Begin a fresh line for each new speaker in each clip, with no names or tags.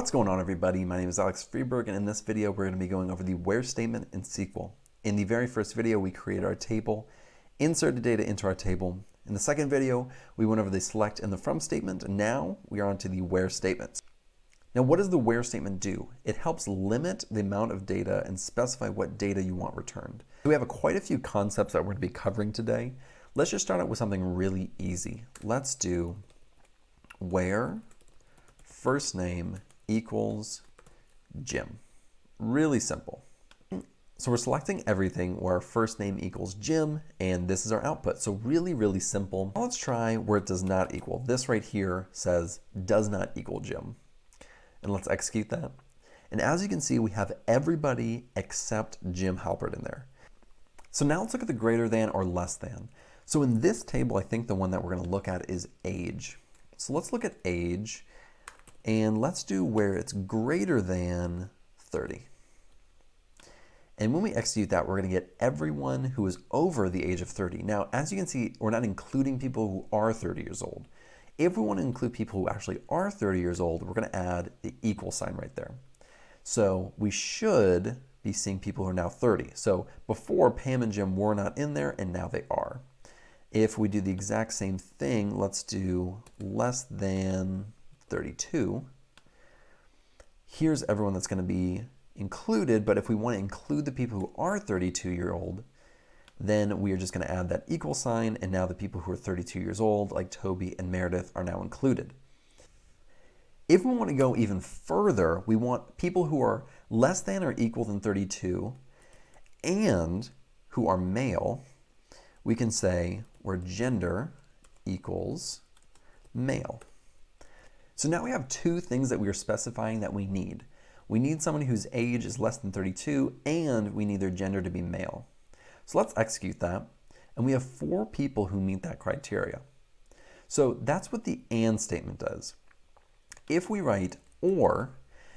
What's going on everybody? My name is Alex Freberg and in this video we're going to be going over the where statement in SQL. In the very first video we created our table, inserted data into our table. In the second video we went over the select and the from statement now we are on to the where statements. Now what does the where statement do? It helps limit the amount of data and specify what data you want returned. So We have a, quite a few concepts that we're going to be covering today. Let's just start out with something really easy. Let's do where first name equals Jim. Really simple. So we're selecting everything where our first name equals Jim, and this is our output. So really, really simple. Now let's try where it does not equal. This right here says does not equal Jim. And let's execute that. And as you can see, we have everybody except Jim Halpert in there. So now let's look at the greater than or less than. So in this table, I think the one that we're going to look at is age. So let's look at age and let's do where it's greater than 30. And when we execute that, we're going to get everyone who is over the age of 30. Now, as you can see, we're not including people who are 30 years old. If we want to include people who actually are 30 years old, we're going to add the equal sign right there. So we should be seeing people who are now 30. So before Pam and Jim were not in there, and now they are. If we do the exact same thing, let's do less than 32. Here's everyone that's going to be included, but if we want to include the people who are 32 year old, then we are just going to add that equal sign, and now the people who are 32 years old, like Toby and Meredith, are now included. If we want to go even further, we want people who are less than or equal than 32 and who are male, we can say where gender equals male. So now we have two things that we are specifying that we need. We need someone whose age is less than 32 and we need their gender to be male. So let's execute that. And we have four people who meet that criteria. So that's what the AND statement does. If we write OR,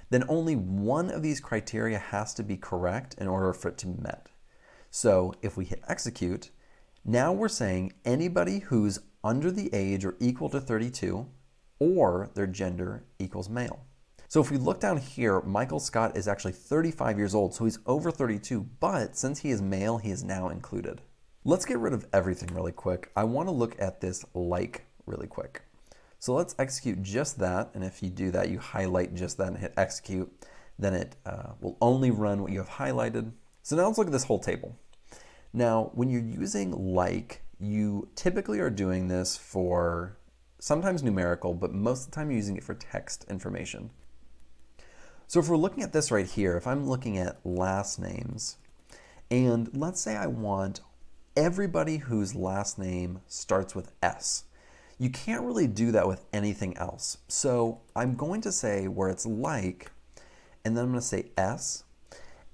then only one of these criteria has to be correct in order for it to be met. So if we hit execute, now we're saying anybody who's under the age or equal to 32 or their gender equals male. So if we look down here, Michael Scott is actually 35 years old, so he's over 32, but since he is male, he is now included. Let's get rid of everything really quick. I want to look at this like really quick. So let's execute just that, and if you do that, you highlight just that and hit execute, then it uh, will only run what you have highlighted. So now let's look at this whole table. Now, when you're using like, you typically are doing this for sometimes numerical, but most of the time you're using it for text information. So if we're looking at this right here, if I'm looking at last names, and let's say I want everybody whose last name starts with S. You can't really do that with anything else. So I'm going to say where it's like, and then I'm going to say S,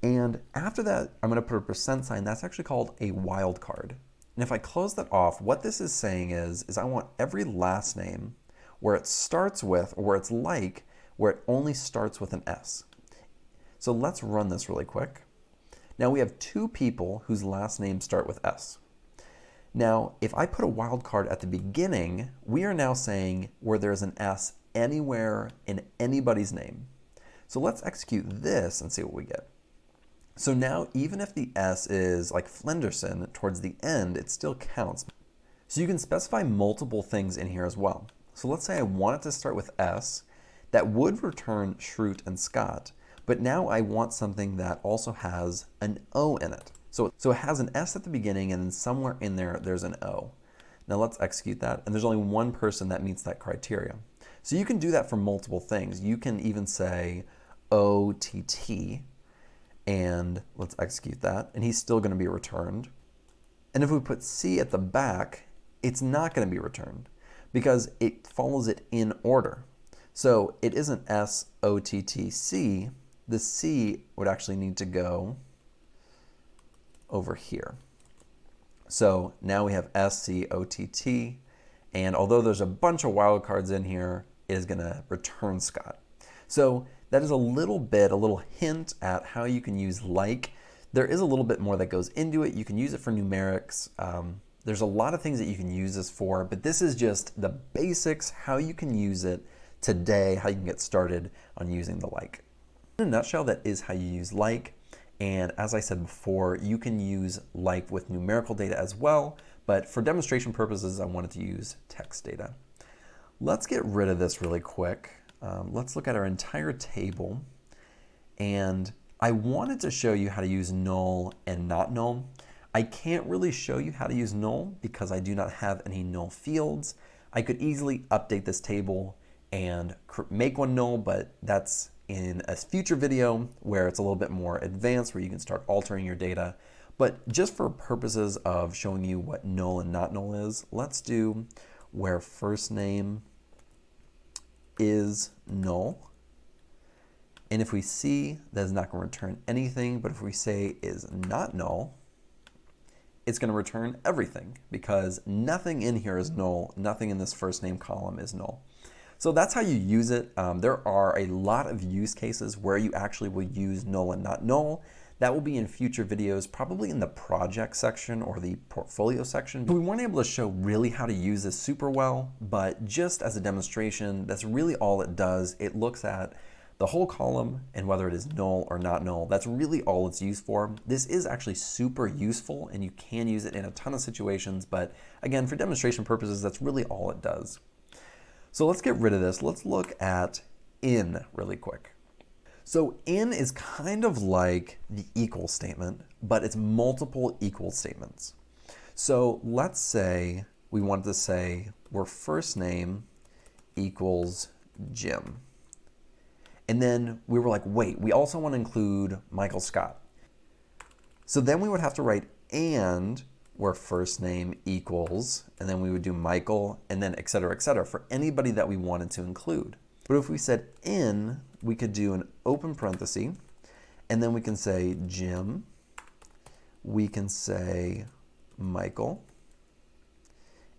and after that, I'm going to put a percent sign. That's actually called a wildcard. And if I close that off, what this is saying is, is I want every last name where it starts with, or where it's like, where it only starts with an S. So let's run this really quick. Now we have two people whose last names start with S. Now, if I put a wildcard at the beginning, we are now saying where there's an S anywhere in anybody's name. So let's execute this and see what we get. So now even if the S is like Flenderson towards the end, it still counts. So you can specify multiple things in here as well. So let's say I want it to start with S, that would return Schrute and Scott, but now I want something that also has an O in it. So, so it has an S at the beginning and then somewhere in there there's an O. Now let's execute that, and there's only one person that meets that criteria. So you can do that for multiple things. You can even say OTT, and let's execute that, and he's still going to be returned. And if we put C at the back, it's not going to be returned because it follows it in order. So it isn't S O T T C. The C would actually need to go over here. So now we have S C O T T, and although there's a bunch of wildcards in here, it is going to return Scott. So that is a little bit, a little hint at how you can use like. There is a little bit more that goes into it. You can use it for numerics. Um, there's a lot of things that you can use this for, but this is just the basics, how you can use it today how you can get started on using the like. In a nutshell, that is how you use like. And as I said before, you can use like with numerical data as well, but for demonstration purposes, I wanted to use text data. Let's get rid of this really quick. Um, let's look at our entire table. And I wanted to show you how to use null and not null. I can't really show you how to use null because I do not have any null fields. I could easily update this table and make one null, but that's in a future video where it's a little bit more advanced where you can start altering your data. But just for purposes of showing you what null and not null is, let's do where first name is null. And if we see that is not going to return anything, but if we say is not null, it's going to return everything because nothing in here is null. Nothing in this first name column is null. So that's how you use it. Um, there are a lot of use cases where you actually will use null and not null. That will be in future videos, probably in the project section or the portfolio section. But we weren't able to show really how to use this super well, but just as a demonstration, that's really all it does. It looks at the whole column and whether it is null or not null. That's really all it's used for. This is actually super useful and you can use it in a ton of situations, but again, for demonstration purposes, that's really all it does. So let's get rid of this. Let's look at in really quick. So in is kind of like the equal statement, but it's multiple equal statements. So let's say we wanted to say where first name equals Jim. And then we were like, wait, we also want to include Michael Scott. So then we would have to write and where first name equals, and then we would do Michael, and then et cetera, et cetera, for anybody that we wanted to include. But if we said in, we could do an open parenthesis, and then we can say Jim, we can say Michael,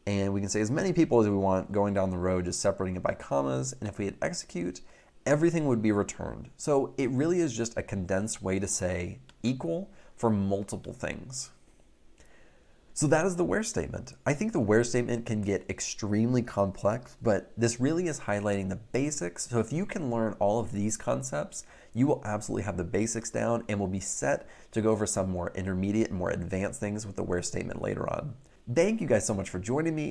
and we can say as many people as we want going down the road, just separating it by commas, and if we hit execute, everything would be returned. So it really is just a condensed way to say equal for multiple things. So that is the where statement. I think the where statement can get extremely complex, but this really is highlighting the basics. So if you can learn all of these concepts, you will absolutely have the basics down and will be set to go over some more intermediate and more advanced things with the where statement later on. Thank you guys so much for joining me.